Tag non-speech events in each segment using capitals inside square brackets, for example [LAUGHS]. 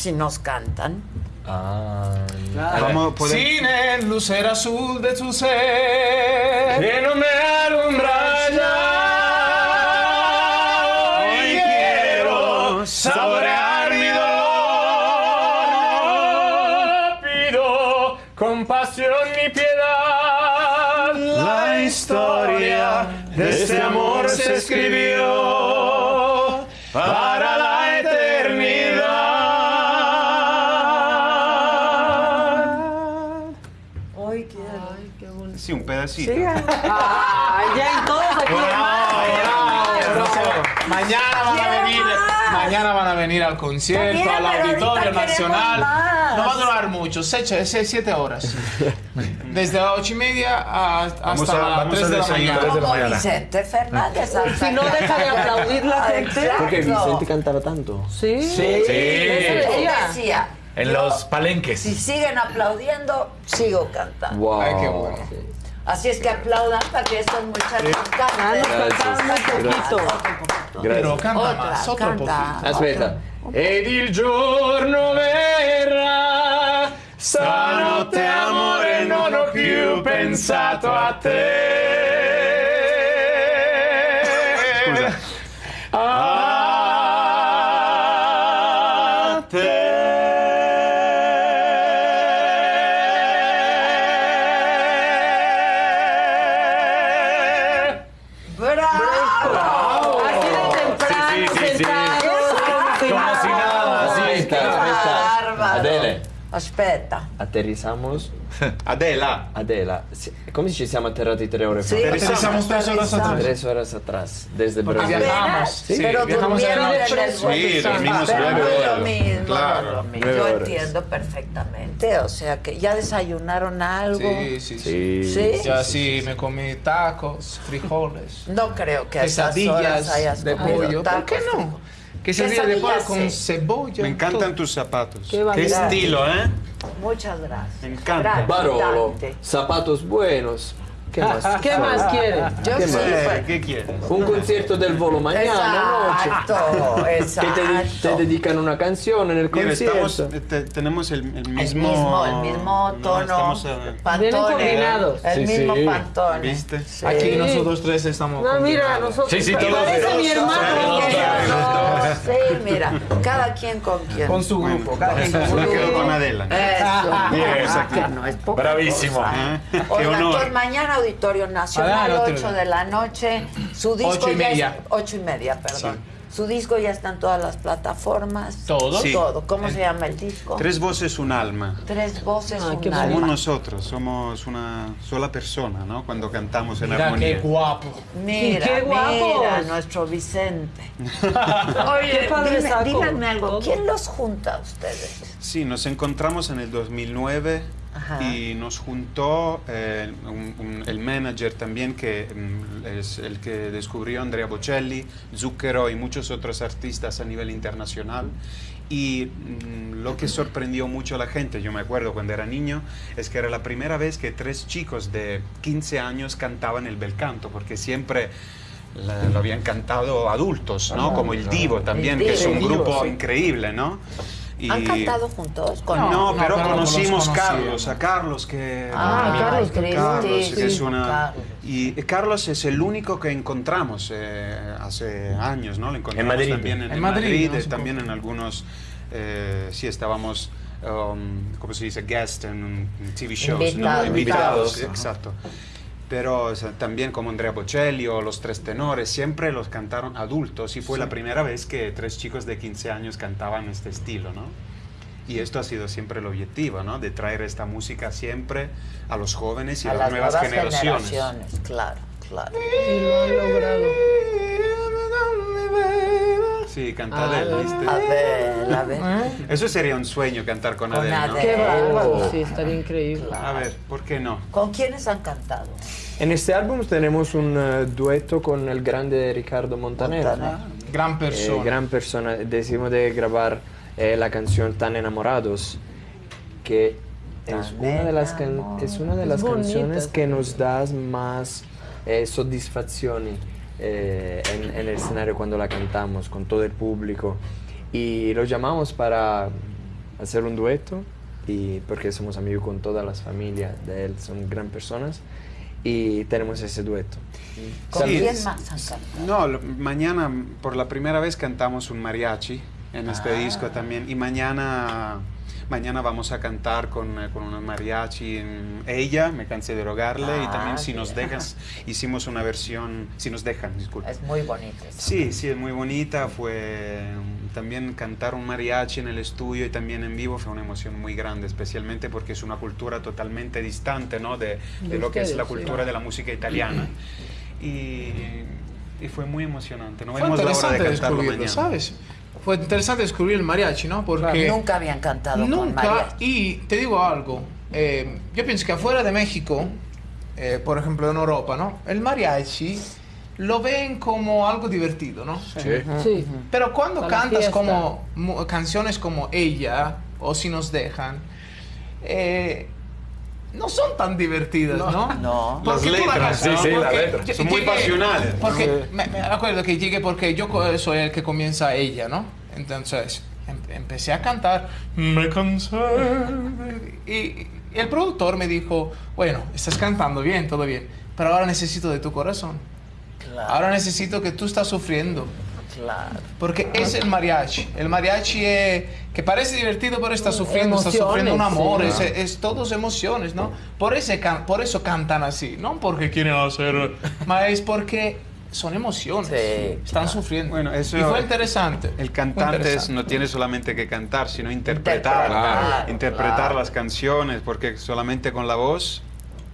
si nos cantan. Ah. Vamos, podemos- Cine, lucero azul de tu ser. Que no me alumbra ya. Hoy quiero saborear mi dolor. Pido compasión y piedad. La historia de este amor se escribió para Sí. Ah, ya en todos aquí. Mañana van a venir, mañana van a venir al concierto, al Auditorio Nacional. No va a durar mucho, seis, seis, siete horas. Desde las ocho y media a- hasta a- las tres de la mañana. Tres de la Como mañana. Vicente Fernández. Si no deja de aplaudir la gente. Porque. Vicente cantaba tanto. Sí. Sí. Eso Él decía. decía, En yo, los palenques. Si siguen aplaudiendo, sigo cantando. Wow. Ay, qué bueno. Así es que aplaudan para que estos muchachos Ah, nos canten. cantaron un poquito. Pero canta Otra, más, otro canta. poquito. Aspetta. Ed il giorno verrà, stanotte amore non ho più pensato a te. Adele, Aspetta. Aterrizamos. [LAUGHS] Adela. Adela, sì, come ci siamo atterrati tre ore fa? Sí, Aterrizamos tres horas atrás. Tres horas atrás, desde Porque Brasil. viajamos. Sí, pero viajamos en la durmieron noche. en el vuelo. Sí, dormimos Pero nueve no es horas. lo mismo, Claro, no es lo mismo. nueve Yo horas. entiendo perfectamente, o sea que ya desayunaron algo. Sí, sí, sí. Sí. ¿Sí? Ya sí, me comí tacos, frijoles, No creo que a esas horas quesadillas hayas de comido pollo. ¿Por qué tacos. no? Quesadillas de pollo Quesadillas, con sí. cebolla. Me encantan tus zapatos. Qué Qué vanidad. estilo, ¿eh? Muchas gracias. Me encanta. Gracias, Barolo, Dante. zapatos buenos. ¿Qué más? [LAUGHS] ¿Qué más quiere? Yo ¿Qué sí, más? Eh, pues, ¿Qué quieres? Un concierto del volo mañana Exacto, noche. Que te, de- exacto. te dedican una canción en el concierto. estamos, eh, te- tenemos el, el El mismo... mismo, el mismo no, tono. estamos, Pantone. Vienen coordinados. El Sí, mismo sí. pantone. ¿Viste? Sí. Aquí nosotros tres estamos. No, mira, combinados. nosotros. Sí, sí, Parece todos. mi hermano. Sí, mira, cada quien con quien. Con su Bueno, grupo. cada quien con su me grupo. quedo con Adela. Eso. Bien, Ah, no Bravísimo. Qué honor. mañana Auditorio Nacional, Adelante. 8 de la noche. Su disco Ocho y ya es- media. ocho y media, perdón. Su disco ya está en todas las plataformas. ¿Todo? Sí. Todo. ¿Cómo se llama el disco? Tres voces, un alma. Tres voces, Ah, un alma. Somos nosotros, somos una sola persona, ¿no? Cuando cantamos en Mira armonía. qué guapo. Mira, ¡Qué guapos! mira, nuestro Vicente. [LAUGHS] Oye, dime- díganme algo. ¿quién los junta a ustedes? Sí, nos encontramos en el 2009 Ajá. y nos juntó eh, un- un- el manager también, que mm, es el que descubrió Andrea Bocelli, Zucchero y muchos otros artistas a nivel internacional. Y mm, lo que sorprendió mucho a la gente, yo me acuerdo cuando era niño, es que era la primera vez que tres chicos de 15 años cantaban el bel canto, porque siempre la- lo habían cantado adultos, ¿no? Como el Divo también, El que es un Divo, grupo sí. increíble, ¿no? Y- ¿Han cantado juntos? Con no, No, pero pero conocimos los Carlos, a Carlos que Ah, Carlos Cristi, Carlos, que sí, es una Carlos. y Carlos es el único que encontramos eh, hace años, ¿no? Lo encontramos Madrid. también en, En en Madrid, Madrid, ¿no? eh, también poco. en algunos eh, sí estábamos um, ¿cómo se dice? guest en, en TV shows, Invitados. ¿no? Invitados, Invitados, exacto. Pero o sea, también como Andrea Bocelli o los tres tenores, siempre los cantaron adultos y fue la primera vez que tres chicos de 15 años cantaban este estilo, ¿no? Y esto ha sido siempre el objetivo, ¿no? De traer esta música siempre a los jóvenes y a, a las, nuevas, generaciones. generaciones, Claro, claro. Y lo han logrado. Sí, canta Ah, Adele, ¿viste? A ver, a ver. Eso sería un sueño cantar con, Con Adele, ¿no? Adele. Qué bárbaro. Oh. Sí, estaría increíble. A ver, ¿por qué no? ¿Con quiénes han cantado? En este álbum tenemos un eh, dueto con el grande Ricardo Montaner. Montaner. Gran Eh, persona. gran persona. Decidimos de grabar eh, la canción Tan Enamorados, que es una de las, es una de Es las bonita canciones que nos da más eh, soddisfazioni eh, en, en el escenario cuando la cantamos con todo el público. Y lo llamamos para hacer un dueto y porque somos amigos con todas las familias de él, son gran personas y tenemos ese dueto. ¿Con Sí, quién más han cantado? No, lo- mañana por la primera vez cantamos un mariachi en este Ah. disco también y mañana mañana vamos a cantar con, eh, con una mariachi en Ella, me cansé de rogarle y Ah, también si nos dejas [LAUGHS] hicimos una versión, si nos dejan, disculpa. Es muy bonito. eso. Sí, sí, es muy bonita. Fue um, también cantar un mariachi en el estudio y también en vivo fue una emoción muy grande, especialmente porque es una cultura totalmente distante, ¿no? De, de De lo que es la sí. cultura de la música italiana. Y, y fue muy emocionante. No Fue vemos la hora de cantarlo mañana. ¿sabes? Fue interesante descubrir el mariachi, ¿no? Porque Nunca habían cantado con nunca, mariachi. y te digo algo, eh, yo pienso que afuera de México, eh, por ejemplo en Europa, ¿no? El mariachi lo ven como algo divertido, ¿no? Sí. Pero cuando Para cantas como canciones como Ella o Si nos dejan, eh, no son tan divertidas, ¿no? No. Porque Las letras, sí, sí, las letras. yo- Son muy pasionales. Porque me, me acuerdo que llegué porque yo soy el que comienza ella, ¿no? Entonces em- empecé a cantar, me cansé. Y, y el productor me dijo, bueno, estás cantando bien, todo bien, pero ahora necesito de tu corazón. Claro, Ahora necesito que tú estás sufriendo. Claro. Porque es el mariachi. El mariachi es, que parece divertido, pero está sufriendo, está Emociones, sufriendo un amor. sí. Es, es todos emociones, ¿no? Por, ese por eso cantan así. No porque quieren hacer, [LAUGHS] más es porque son emociones. Sí, Están claro. sufriendo. Bueno, eso- y fue interesante. El cantante es- interesante. no tiene solamente que cantar, sino interpretar, Interpretar, interpretar claro. las canciones, porque solamente con la voz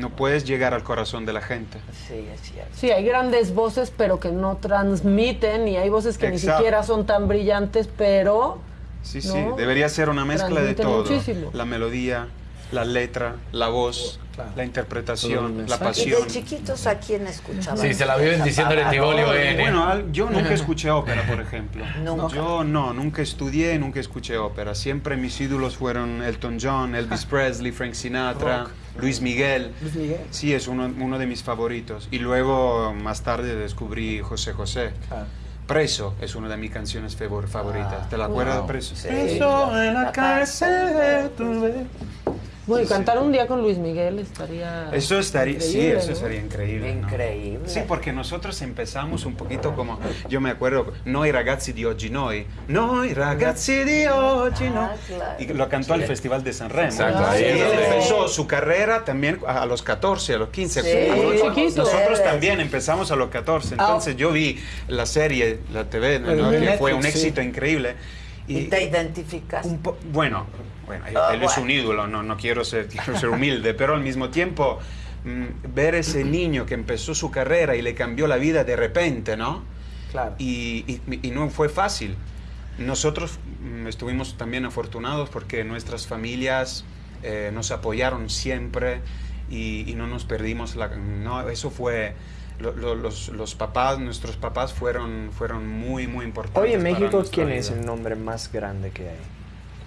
no puedes llegar al corazón de la gente. Sí, es cierto. Sí, hay grandes voces, pero que no transmiten, y hay voces que ni siquiera son tan brillantes, pero Sí, sí, debería ser una mezcla de todo. muchísimo. La melodía, la letra, la voz, Claro. la interpretación, la mensaje. ¿Y pasión. de chiquitos a quién escuchaban? Sí, se la viven diciendo en el Tivoli Eh, ON. Bueno, yo nunca [LAUGHS] escuché ópera, por ejemplo. Nunca. Yo no, nunca estudié, nunca escuché ópera. Siempre mis ídolos fueron Elton John, Elvis Presley, Frank Sinatra, Luis Miguel. Sí, es uno, uno de mis favoritos. Y luego, más tarde, descubrí José José. Preso es una de mis canciones favor- favoritas. ¿Te la acuerdas de Preso? Sí. Preso en la cárcel. tuve- bueno, y Sí, sí. cantar un día con Luis Miguel estaría. Eso estaría, sí, increíble, eso ¿no? sería increíble. ¿no? Increíble. Sí, porque nosotros empezamos un poquito como, yo me acuerdo, Noi ragazzi di oggi noi, Noi ragazzi di oggi Ah, noi. Y lo cantó al Festival de San Remo. Exacto, Y ahí es él empezó su carrera también a a los 14, a los 15. Sí, como muy nosotros- también empezamos a los 14. Ah. Entonces yo vi la serie, la TV, ¿no? Que fue un sí. éxito increíble. ¿Y te identificas? Un bueno, bueno, él, Ah, él es un ídolo, no, no quiero, ser, [LAUGHS] quiero ser humilde, pero al mismo tiempo mm, ver ese niño que empezó su carrera y le cambió la vida de repente, ¿no? Claro. Y, y- y no fue fácil. Nosotros mm, estuvimos también afortunados porque nuestras familias eh, nos apoyaron siempre y, y no nos perdimos. La, no, eso fue... lo- lo- los, los papás, nuestros papás fueron, fueron muy, muy importantes. Hoy en México, ¿quién es el nombre más grande que hay?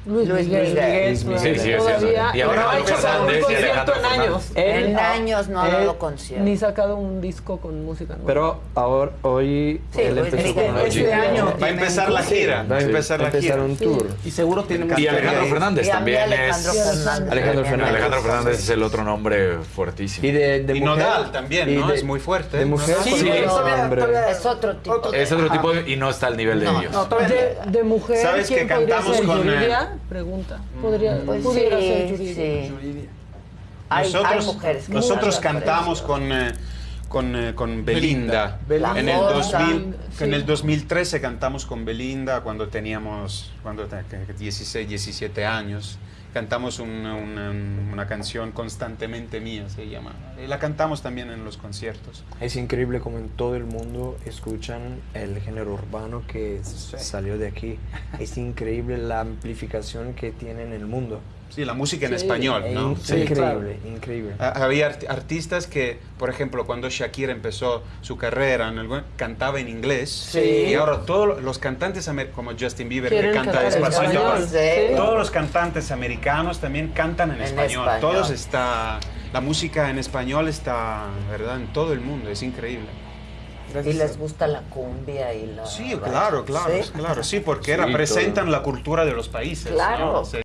Luis, Luis Miguel. Miguel. Luis Miguel. Sí, sí, Todavía. eso. Y no ha hecho un concierto en años. Fernández. En Él- años no ha él dado concierto. Ni sacado un disco con música nueva. Pero ahora, hoy Sí, él Luis empezó Miguel. con Este Luis Miguel. año Va a empezar la gira. Va a Sí, empezar la gira. un tour. Y seguro tiene Y. Alejandro Fernández también Alejandro es... Fernández. Alejandro Fernández. Alejandro. Fernández es el otro nombre fuertísimo. Y de, de Y mujer. Nodal también, ¿no? Es muy fuerte. De mujer, Sí, ¿cuál sí, es otro tipo. Es otro tipo y no está al nivel de No, ellos. no, de, de mujer, ¿Sabes ¿quién que cantamos con. Pregunta. Podría, Pues pudiera sí, ser Yuridia. sí. Hay, nosotros hay mujeres que nosotros cantamos con, eh, con, eh, con Belinda. Belinda. En, el La 2000 Fosa. en el Sí. 2013 cantamos con Belinda cuando teníamos cuando te- que- 16, 17 años. Cantamos una, una- una canción constantemente mía, se llama. Y la cantamos también en los conciertos. Es increíble como en todo el mundo escuchan el género urbano que salió de aquí. Es increíble la amplificación que tiene en el mundo. Sí, la música en Sí, español, ¿no? Es Sí. increíble, increíble. Ha- Había art- artistas que, por ejemplo, cuando Shakira empezó su carrera, en el- cantaba en inglés. Sí. Y ahora todos los cantantes, como Justin Bieber, que canta español. Sí. todos los cantantes americanos también cantan en, En español. español. Todos está, la música en español está, ¿verdad? En todo el mundo, es increíble. Y les gusta la cumbia y la... Sí, claro, claro, Sí. claro, sí, porque Sí, representan la cultura de los países. Claro. ¿no? Sí.